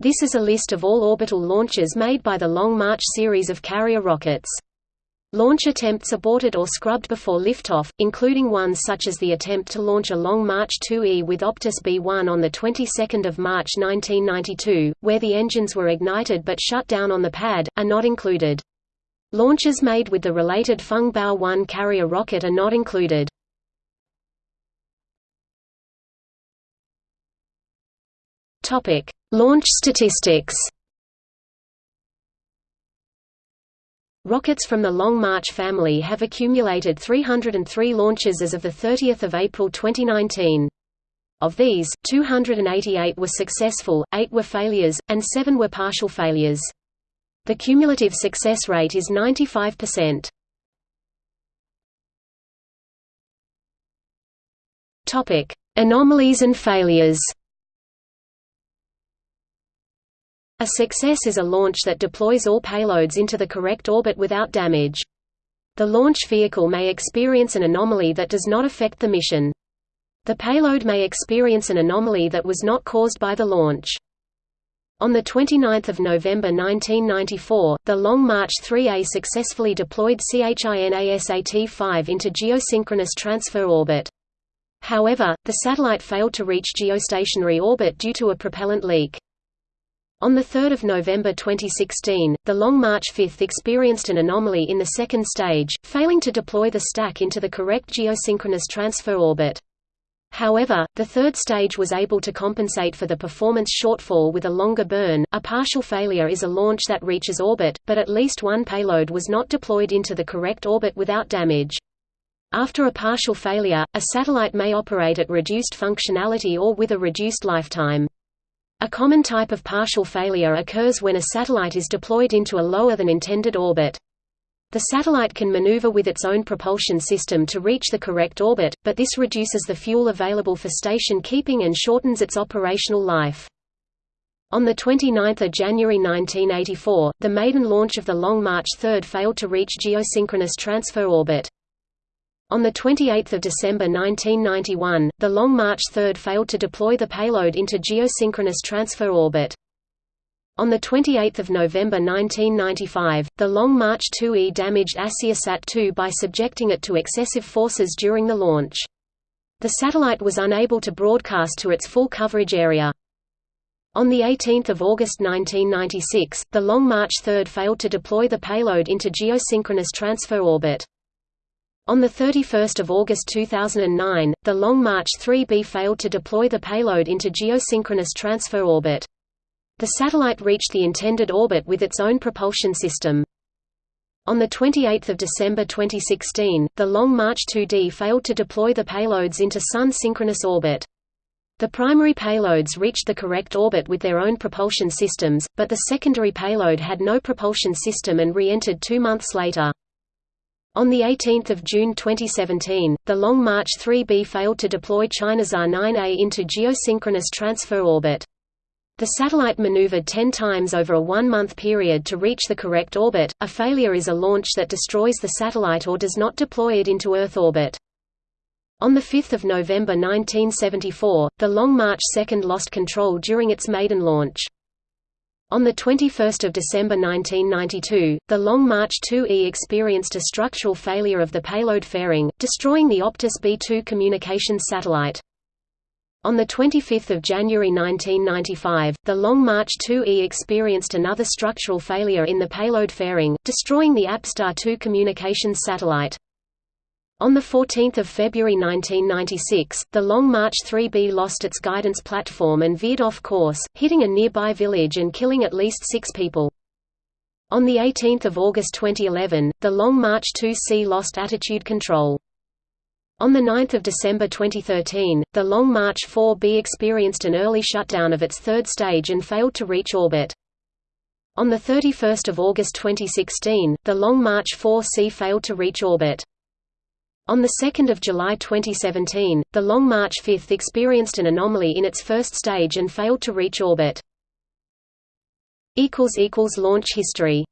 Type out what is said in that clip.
This is a list of all orbital launches made by the Long March series of carrier rockets. Launch attempts aborted or scrubbed before liftoff, including ones such as the attempt to launch a Long March 2E with Optus B-1 on the 22nd of March 1992, where the engines were ignited but shut down on the pad, are not included. Launches made with the related Feng Bao 1 carrier rocket are not included. Topic: Launch statistics. Rockets from the Long March family have accumulated 303 launches as of 30 April 2019. Of these, 288 were successful, 8 were failures, and 7 were partial failures. The cumulative success rate is 95%. Topic: Anomalies and failures A success is a launch that deploys all payloads into the correct orbit without damage. The launch vehicle may experience an anomaly that does not affect the mission. The payload may experience an anomaly that was not caused by the launch. On 29 November 1994, the Long March 3A successfully deployed CHINASAT-5 into geosynchronous transfer orbit. However, the satellite failed to reach geostationary orbit due to a propellant leak. On 3 November 2016, the Long March 5 experienced an anomaly in the second stage, failing to deploy the stack into the correct geosynchronous transfer orbit. However, the third stage was able to compensate for the performance shortfall with a longer burn. A partial failure is a launch that reaches orbit, but at least one payload was not deployed into the correct orbit without damage. After a partial failure, a satellite may operate at reduced functionality or with a reduced lifetime. A common type of partial failure occurs when a satellite is deployed into a lower than intended orbit. The satellite can maneuver with its own propulsion system to reach the correct orbit, but this reduces the fuel available for station keeping and shortens its operational life. On 29 January 1984, the maiden launch of the Long March 3 failed to reach geosynchronous transfer orbit. On 28 December 1991, the Long March 3 failed to deploy the payload into geosynchronous transfer orbit. On 28 November 1995, the Long March 2E damaged ASIASat-2 by subjecting it to excessive forces during the launch. The satellite was unable to broadcast to its full coverage area. On 18 August 1996, the Long March 3 failed to deploy the payload into geosynchronous transfer orbit. On 31 August 2009, the Long March 3B failed to deploy the payload into geosynchronous transfer orbit. The satellite reached the intended orbit with its own propulsion system. On 28 December 2016, the Long March 2D failed to deploy the payloads into Sun synchronous orbit. The primary payloads reached the correct orbit with their own propulsion systems, but the secondary payload had no propulsion system and re-entered two months later. On 18 June 2017, the Long March 3B failed to deploy ChinaSat-9A into geosynchronous transfer orbit. The satellite maneuvered 10 times over a one-month period to reach the correct orbit. A failure is a launch that destroys the satellite or does not deploy it into Earth orbit. On 5 November 1974, the Long March 2 lost control during its maiden launch. On 21 December 1992, the Long March 2E experienced a structural failure of the payload fairing, destroying the Optus B2 communications satellite. On 25 January 1995, the Long March 2E experienced another structural failure in the payload fairing, destroying the APStar 2 communications satellite. On 14 February 1996, the Long March 3B lost its guidance platform and veered off course, hitting a nearby village and killing at least six people. On 18 August 2011, the Long March 2C lost attitude control. On 9 December 2013, the Long March 4B experienced an early shutdown of its third stage and failed to reach orbit. On 31 August 2016, the Long March 4C failed to reach orbit. On 2 July 2017, the Long March 5 experienced an anomaly in its first stage and failed to reach orbit. Launch history